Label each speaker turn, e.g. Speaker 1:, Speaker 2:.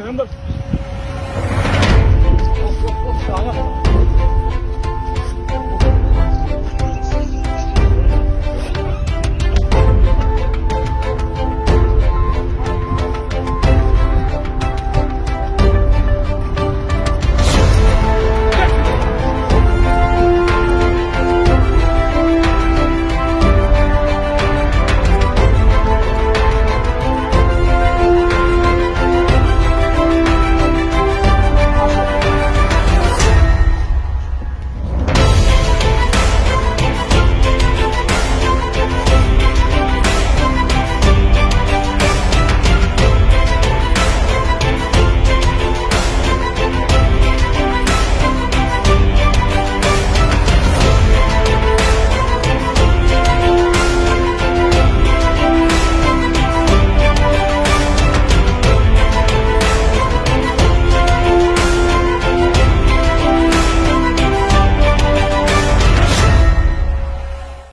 Speaker 1: Caramba!